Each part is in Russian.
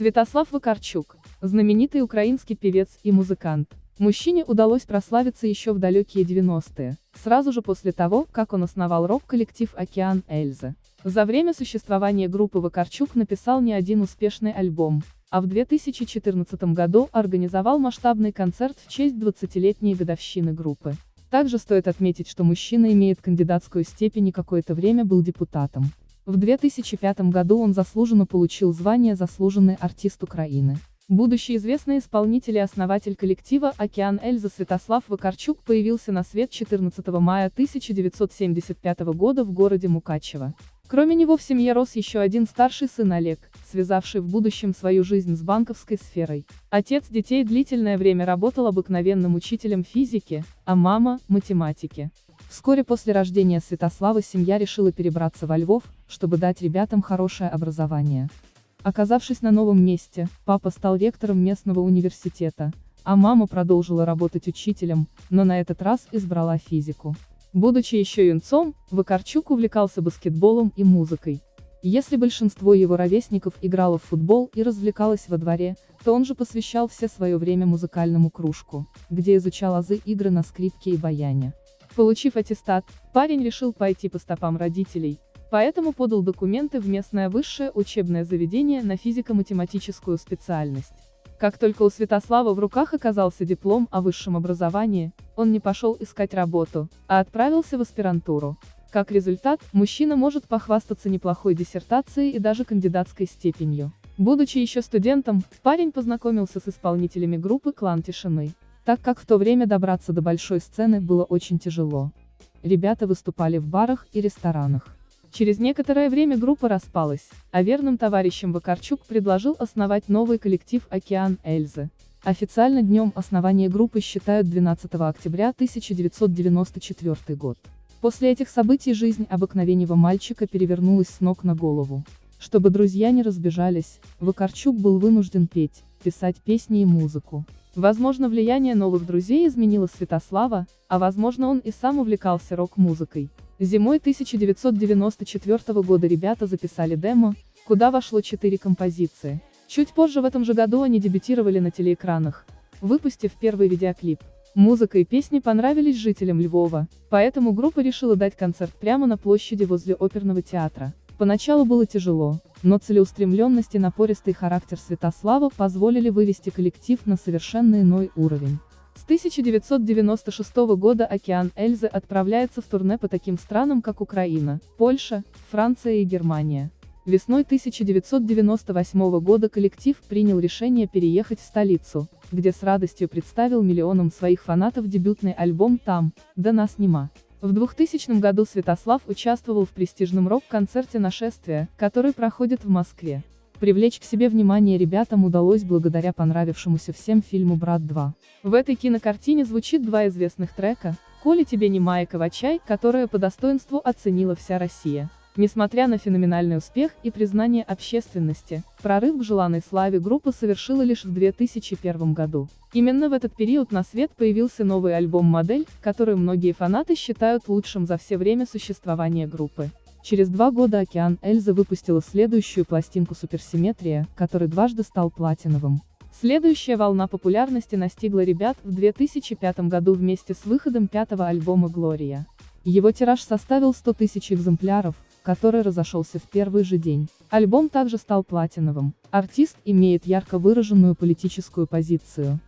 Святослав Вакарчук, знаменитый украинский певец и музыкант. Мужчине удалось прославиться еще в далекие 90-е, сразу же после того, как он основал рок-коллектив «Океан Эльза». За время существования группы Вакарчук написал не один успешный альбом, а в 2014 году организовал масштабный концерт в честь 20-летней годовщины группы. Также стоит отметить, что мужчина имеет кандидатскую степень и какое-то время был депутатом. В 2005 году он заслуженно получил звание «Заслуженный артист Украины». Будущий известный исполнитель и основатель коллектива «Океан Эльза» Святослав Вакарчук появился на свет 14 мая 1975 года в городе Мукачево. Кроме него в семье рос еще один старший сын Олег, связавший в будущем свою жизнь с банковской сферой. Отец детей длительное время работал обыкновенным учителем физики, а мама – математики. Вскоре после рождения Святослава семья решила перебраться во Львов, чтобы дать ребятам хорошее образование. Оказавшись на новом месте, папа стал ректором местного университета, а мама продолжила работать учителем, но на этот раз избрала физику. Будучи еще юнцом, Вакарчук увлекался баскетболом и музыкой. Если большинство его ровесников играло в футбол и развлекалось во дворе, то он же посвящал все свое время музыкальному кружку, где изучал азы игры на скрипке и баяне. Получив аттестат, парень решил пойти по стопам родителей, поэтому подал документы в местное высшее учебное заведение на физико-математическую специальность. Как только у Святослава в руках оказался диплом о высшем образовании, он не пошел искать работу, а отправился в аспирантуру. Как результат, мужчина может похвастаться неплохой диссертацией и даже кандидатской степенью. Будучи еще студентом, парень познакомился с исполнителями группы «Клан Тишины», так как в то время добраться до большой сцены было очень тяжело. Ребята выступали в барах и ресторанах. Через некоторое время группа распалась, а верным товарищам Вакарчук предложил основать новый коллектив «Океан Эльзы». Официально днем основания группы считают 12 октября 1994 год. После этих событий жизнь обыкновенного мальчика перевернулась с ног на голову. Чтобы друзья не разбежались, Вакарчук был вынужден петь, писать песни и музыку. Возможно влияние новых друзей изменило Святослава, а возможно он и сам увлекался рок-музыкой. Зимой 1994 года ребята записали демо, куда вошло четыре композиции. Чуть позже в этом же году они дебютировали на телеэкранах, выпустив первый видеоклип. Музыка и песни понравились жителям Львова, поэтому группа решила дать концерт прямо на площади возле оперного театра. Поначалу было тяжело, но целеустремленность и напористый характер Святослава позволили вывести коллектив на совершенно иной уровень. С 1996 года «Океан Эльзы» отправляется в турне по таким странам, как Украина, Польша, Франция и Германия. Весной 1998 года коллектив принял решение переехать в столицу, где с радостью представил миллионам своих фанатов дебютный альбом «Там, да нас нема». В 2000 году Святослав участвовал в престижном рок-концерте «Нашествие», который проходит в Москве. Привлечь к себе внимание ребятам удалось благодаря понравившемуся всем фильму «Брат 2». В этой кинокартине звучит два известных трека «Коли тебе не Майя Ковачай», которая по достоинству оценила вся Россия. Несмотря на феноменальный успех и признание общественности, прорыв к желанной славе группа совершила лишь в 2001 году. Именно в этот период на свет появился новый альбом «Модель», который многие фанаты считают лучшим за все время существования группы. Через два года «Океан Эльза» выпустила следующую пластинку «Суперсимметрия», который дважды стал платиновым. Следующая волна популярности настигла ребят в 2005 году вместе с выходом пятого альбома «Глория». Его тираж составил 100 тысяч экземпляров, который разошелся в первый же день. Альбом также стал платиновым. Артист имеет ярко выраженную политическую позицию.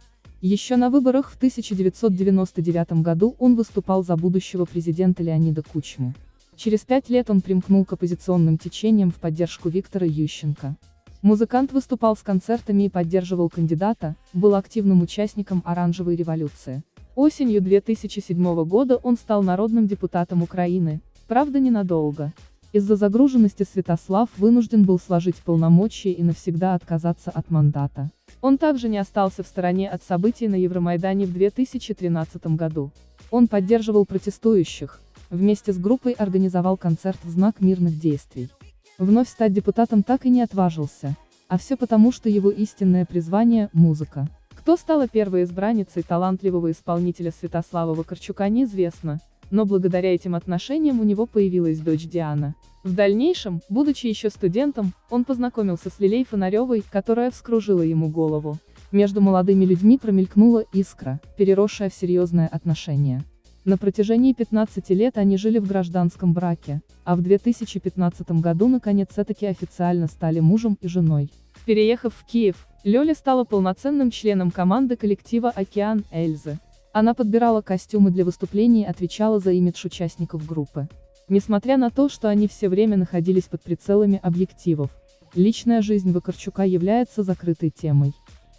Еще на выборах в 1999 году он выступал за будущего президента Леонида Кучму. Через пять лет он примкнул к оппозиционным течениям в поддержку Виктора Ющенко. Музыкант выступал с концертами и поддерживал кандидата, был активным участником оранжевой революции. Осенью 2007 года он стал народным депутатом Украины, правда ненадолго. Из-за загруженности Святослав вынужден был сложить полномочия и навсегда отказаться от мандата. Он также не остался в стороне от событий на Евромайдане в 2013 году. Он поддерживал протестующих, вместе с группой организовал концерт в знак мирных действий. Вновь стать депутатом так и не отважился. А все потому, что его истинное призвание – музыка. Кто стала первой избранницей талантливого исполнителя Святослава Вакарчука неизвестно, но благодаря этим отношениям у него появилась дочь Диана. В дальнейшем, будучи еще студентом, он познакомился с Лилей Фонаревой, которая вскружила ему голову. Между молодыми людьми промелькнула искра, переросшая в серьезное отношение. На протяжении 15 лет они жили в гражданском браке, а в 2015 году наконец таки официально стали мужем и женой. Переехав в Киев, Лёля стала полноценным членом команды коллектива «Океан» Эльзы. Она подбирала костюмы для выступлений и отвечала за имидж участников группы. Несмотря на то, что они все время находились под прицелами объективов, личная жизнь Вакарчука является закрытой темой.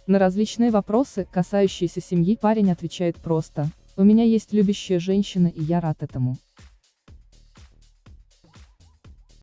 На различные вопросы, касающиеся семьи, парень отвечает просто «У меня есть любящая женщина и я рад этому».